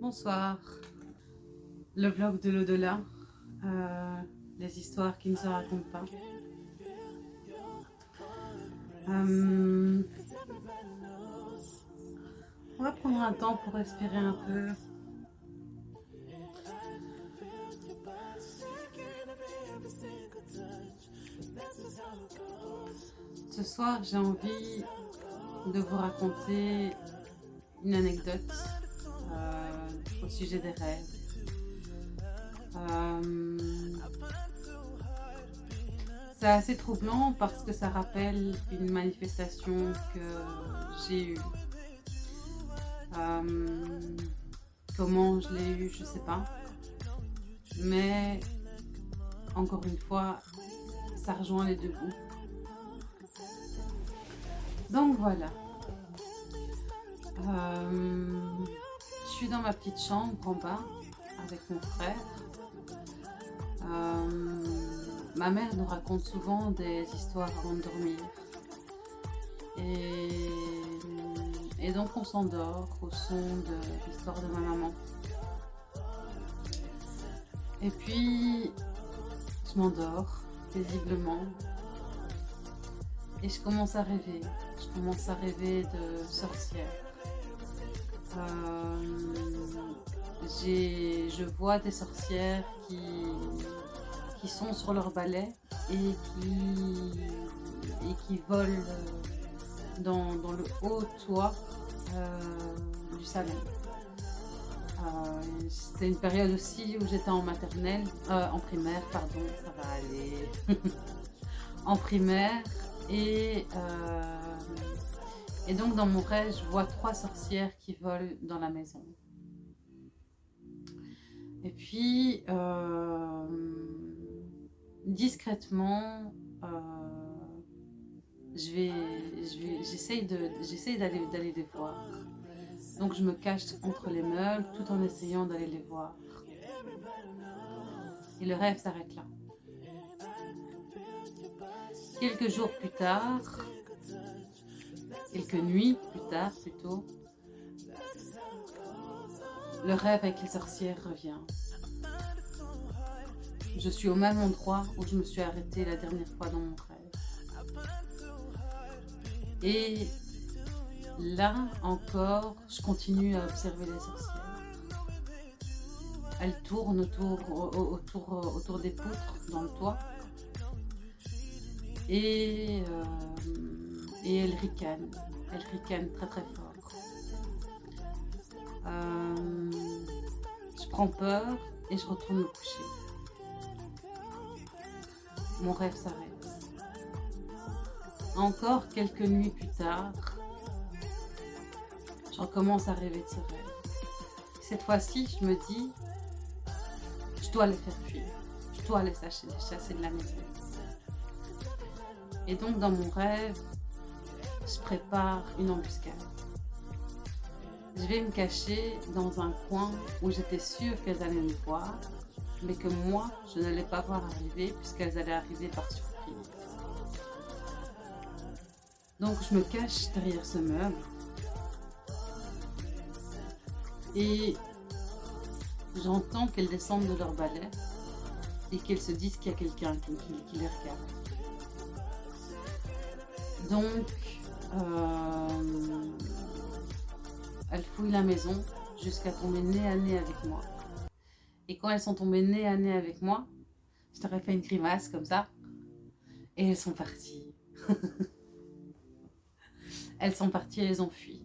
Bonsoir. Le vlog de l'au-delà. Euh, les histoires qui ne se racontent pas. Euh, on va prendre un temps pour respirer un peu. Ce soir, j'ai envie de vous raconter une anecdote au sujet des rêves. Euh, c'est assez troublant parce que ça rappelle une manifestation que j'ai eue. Euh, comment je l'ai eue, je sais pas. Mais encore une fois, ça rejoint les deux bouts. Donc voilà. Euh, suis dans ma petite chambre en bas avec mon frère. Euh, ma mère nous raconte souvent des histoires avant de dormir. Et, et donc on s'endort au son de l'histoire de ma maman. Et puis je m'endors paisiblement et je commence à rêver. Je commence à rêver de sorcière. Euh, je vois des sorcières qui, qui sont sur leur balai et qui, et qui volent dans, dans le haut toit euh, du salon. Euh, c'est une période aussi où j'étais en maternelle, en primaire, pardon, ça va aller, en primaire, et, et donc dans mon rêve, je vois trois sorcières qui volent dans la maison. Et puis, euh, discrètement, euh, je vais, j'essaye d'aller d'aller les voir. Donc je me cache entre les meubles tout en essayant d'aller les voir. Et le rêve s'arrête là. Quelques jours plus tard, quelques nuits plus tard plutôt, le rêve avec les sorcières revient. Je suis au même endroit où je me suis arrêtée la dernière fois dans mon rêve. Et là encore, je continue à observer les sorcières. Elles tournent autour, des poutres dans le toit et, euh, et elle ricane. Elle ricane très très fort. Euh, je prends peur et je retourne me coucher. Mon rêve s'arrête. Encore quelques nuits plus tard, je recommence à rêver de ce rêve. Cette fois-ci, je me dis, je dois les faire fuir. Je dois les chasser de la maison. Et donc dans mon rêve, je prépare une embuscade. Je vais me cacher dans un coin où j'étais sûre qu'elles allaient me voir, mais que moi, je n'allais pas voir arriver puisqu'elles allaient arriver par surprise. Donc je me cache derrière ce meuble et j'entends qu'elles descendent de leur balai et qu'elles se disent qu'il y a quelqu'un qui, qui les regarde. Donc, euh, elles fouillent la maison jusqu'à tomber nez à nez avec moi. Et quand elles sont tombées nez à nez avec moi, je t'aurais fait une grimace comme ça. Et elles sont parties. elles sont parties, elles ont fui.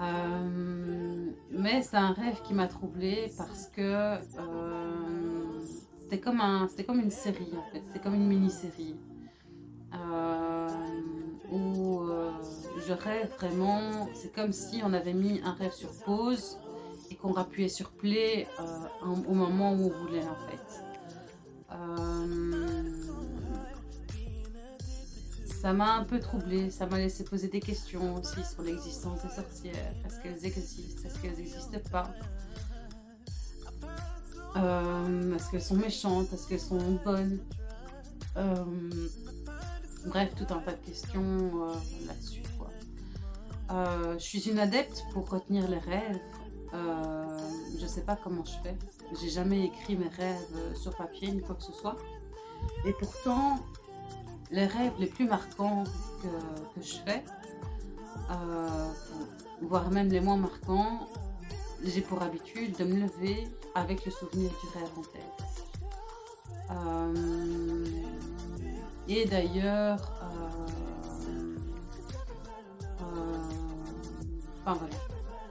Euh, mais c'est un rêve qui m'a troublée parce que euh, c'était comme, un, comme une série en fait, c'était comme une mini-série. Je rêve vraiment, c'est comme si on avait mis un rêve sur pause et qu'on appuyait sur play euh, au moment où on voulait en fait. ça m'a un peu troublée, ça m'a laissé poser des questions aussi sur l'existence des sorcières. Est-ce qu'elles existent? Est-ce qu'elles n'existent pas? Est-ce qu'elles sont méchantes? Est-ce qu'elles sont bonnes? Bref, tout un tas de questions euh, là-dessus. Euh, je suis une adepte pour retenir les rêves. euh, je sais pas comment je fais. J'ai jamais écrit mes rêves sur papier ni quoi que ce soit. Et pourtant, les rêves les plus marquants que, je fais, euh, voire même les moins marquants, j'ai pour habitude de me lever avec le souvenir du rêve en tête. Euh, et d'ailleurs, enfin voilà,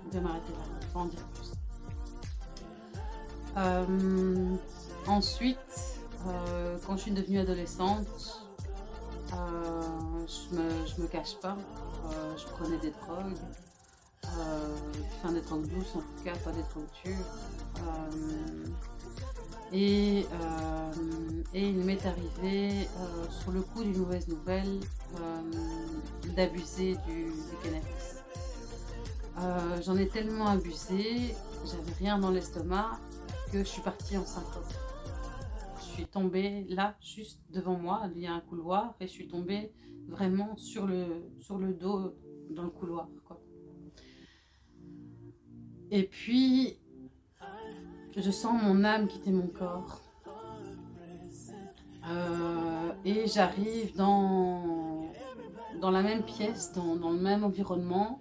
je vais m'arrêter là, je en dire plus. ensuite, quand je suis devenue adolescente, euh, je, me, me cache pas, euh, je prenais des drogues, euh, enfin des drogues douces en tout cas, pas des drogues dures. Et, il m'est arrivé, sur le coup d'une mauvaise nouvelle, d'abuser du, cannabis. J'en ai tellement abusé, j'avais rien dans l'estomac, que je suis partie en syncope suis tombée là, juste devant moi, il y a un couloir, et je suis tombée vraiment sur le, sur le dos dans le couloir. Et puis, je sens mon âme quitter mon corps. Euh, et j'arrive dans, dans la même pièce, dans, dans, le même environnement.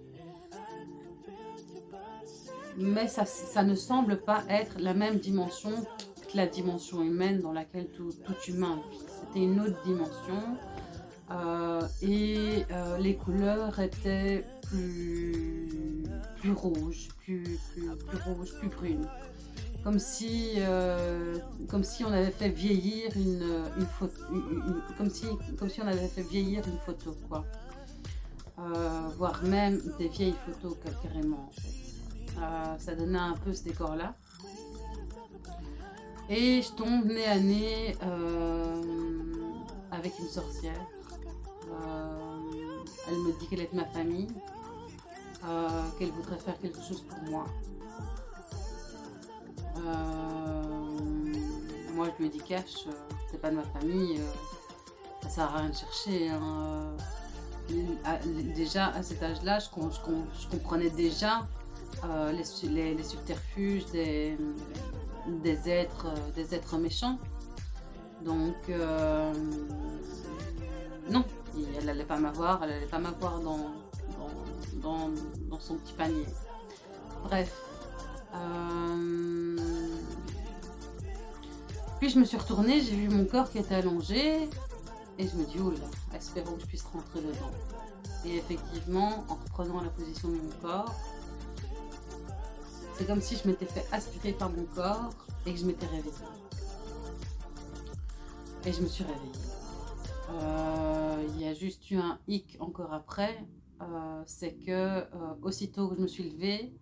Mais ça, ne semble pas être la même dimension la dimension humaine dans laquelle tout, humain vit. C'était une autre dimension. Euh, et euh, les couleurs étaient plus, plus rouges, plus, plus, rouges, plus brunes. Comme si, euh, comme si on avait fait vieillir une, une photo, comme, si, comme si on avait fait vieillir une photo, quoi. voire même des vieilles photos carrément. Ça donnait un peu ce décor-là. Et je tombe nez à nez euh, avec une sorcière. Euh, elle me dit qu'elle est de ma famille, euh, qu'elle voudrait faire quelque chose pour moi. moi, je lui dit cash, c'est pas de ma famille, ça sert à rien de chercher. Hein. déjà, à cet âge-là, je, comprenais déjà les, subterfuges des êtres, euh, des êtres méchants. Donc, euh, non, elle n'allait pas m'avoir, elle n'allait pas m'avoir dans son petit panier. Bref. Euh, puis je me suis retournée, j'ai vu mon corps qui était allongé, et je me dis, là, espérons que je puisse rentrer dedans. Et effectivement, en reprenant la position de mon corps, c'est comme si je m'étais fait aspirer par mon corps et que je m'étais réveillée. Et je me suis réveillée. Euh, il y a juste eu un hic encore après. Euh, c'est que euh, aussitôt que je me suis levée,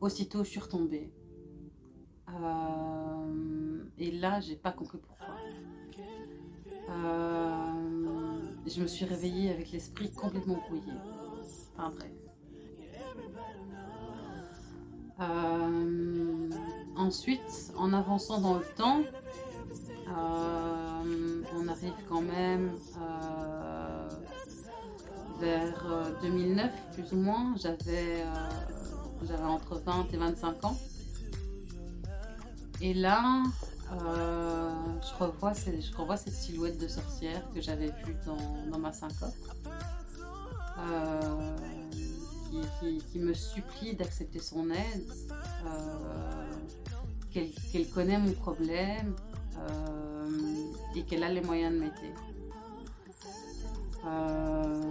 aussitôt je suis retombée. et là, j'ai pas compris pourquoi. je me suis réveillée avec l'esprit complètement brouillé. Enfin bref. Euh, ensuite, en avançant dans le temps, euh, on arrive quand même euh, vers 2009 plus ou moins. J'avais entre 20 et 25 ans. Et là, je, revois, je revois cette silhouette de sorcière que j'avais vue dans, dans, ma syncope qui, me supplie d'accepter son aide, euh, qu'elle connaît mon problème euh, et qu'elle a les moyens de m'aider. Euh,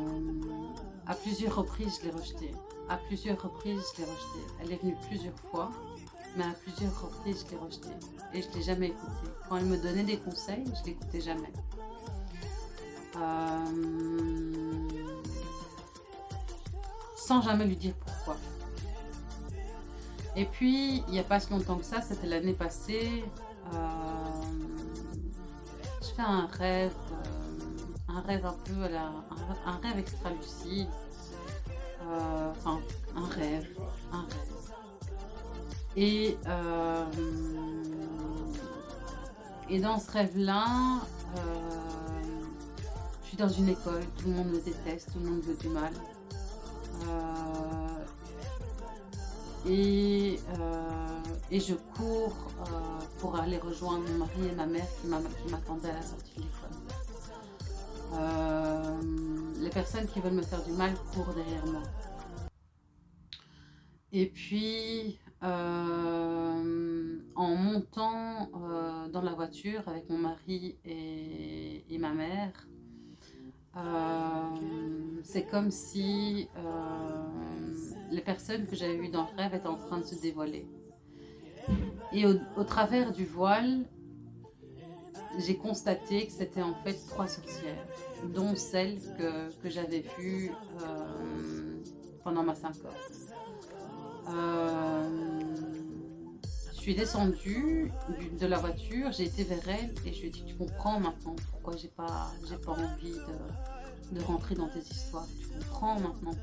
à plusieurs reprises, je l'ai rejetée. À plusieurs reprises, je l'ai rejetée. Elle est venue plusieurs fois, mais à plusieurs reprises, je l'ai rejetée. Et je ne l'ai jamais écoutée. Quand elle me donnait des conseils, je ne l'écoutais jamais. Sans jamais lui dire pourquoi. Et puis, il n'y a pas si longtemps que ça, c'était l'année passée, euh, je fais un rêve, euh, un rêve un peu, un, rêve extra lucide, euh, enfin, un rêve, un rêve. Et, et dans ce rêve-là, je suis dans une école, tout le monde me déteste, tout le monde veut du mal. Euh, et, et je cours pour aller rejoindre mon mari et ma mère qui m'attendaient à la sortie de l'école. les personnes qui veulent me faire du mal courent derrière moi. Et puis, euh, en montant euh, dans la voiture avec mon mari et, ma mère, euh, c'est comme si les personnes que j'avais vues dans le rêve étaient en train de se dévoiler. Et au, travers du voile, j'ai constaté que c'était en fait trois sorcières, dont celle que, que j'avais vue pendant ma syncope. Euh, suis descendue de la voiture, j'ai été vers elle et je lui ai dit tu comprends maintenant pourquoi j'ai pas, pas envie de, rentrer dans tes histoires. Tu comprends maintenant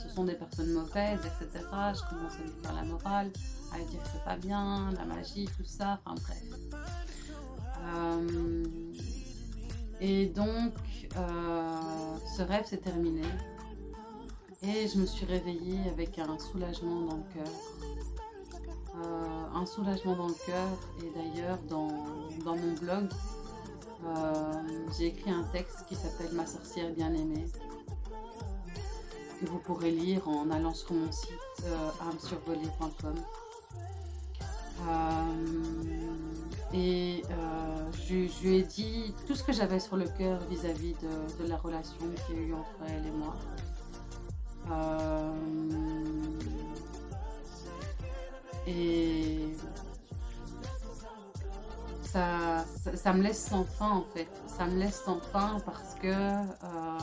ce sont des personnes mauvaises, etc. Je commence à lui faire la morale, à lui dire que c'est pas bien, la magie, tout ça, enfin bref. Euh, et donc, euh, ce rêve s'est terminé. Et je me suis réveillée avec un soulagement dans le cœur. Euh, un soulagement dans le cœur. Et d'ailleurs, dans, mon blog, euh, j'ai écrit un texte qui s'appelle Ma sorcière bien-aimée. Que vous pourrez lire en allant sur mon site euh, et je, lui ai dit tout ce que j'avais sur le cœur vis-à-vis de, la relation qu'il y a eu entre elle et moi. Euh, et ça, ça, me laisse sans fin en fait. Ça me laisse sans fin parce que euh,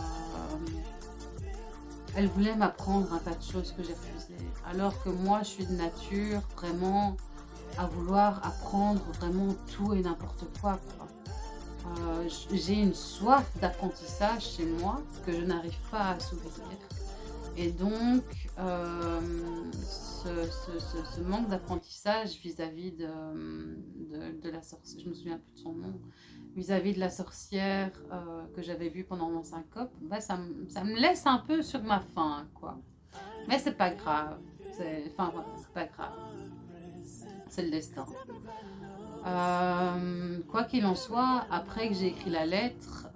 elle voulait m'apprendre un tas de choses que j'ai refusées. Alors que moi, je suis de nature vraiment à vouloir apprendre vraiment tout et n'importe quoi. Euh, j'ai une soif d'apprentissage chez moi que je n'arrive pas à assouvir. Et donc, euh, ce, manque d'apprentissage vis-à-vis de, la sorcière, je me souviens plus de son nom, vis-à-vis de la sorcière euh, que j'avais vue pendant mon syncope, bah, ça, me laisse un peu sur ma faim, quoi. Mais c'est pas grave. Enfin, c'est pas grave. C'est le destin. Euh, quoi qu'il en soit, après que j'ai écrit la lettre,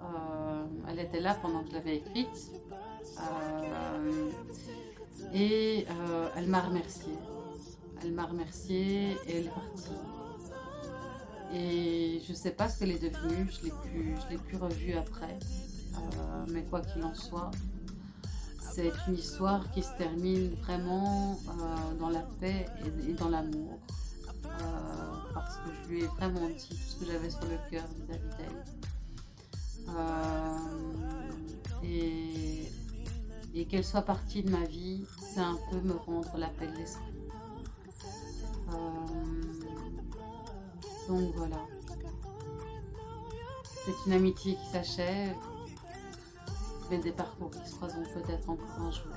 elle était là pendant que je l'avais écrite. Euh, et euh, elle m'a remercié. Elle m'a remercié et elle est partie. Et je ne sais pas ce qu'elle est devenue, je ne l'ai plus revue après. Euh, mais quoi qu'il en soit, c'est une histoire qui se termine vraiment dans la paix et, dans l'amour. parce que je lui ai vraiment dit tout ce que j'avais sur le cœur vis-à-vis d'elle. Qu'elle soit partie de ma vie, c'est un peu me rendre la paix de l'esprit. Euh, donc voilà. C'est une amitié qui s'achève, mais des parcours qui se croiseront peut-être encore un jour.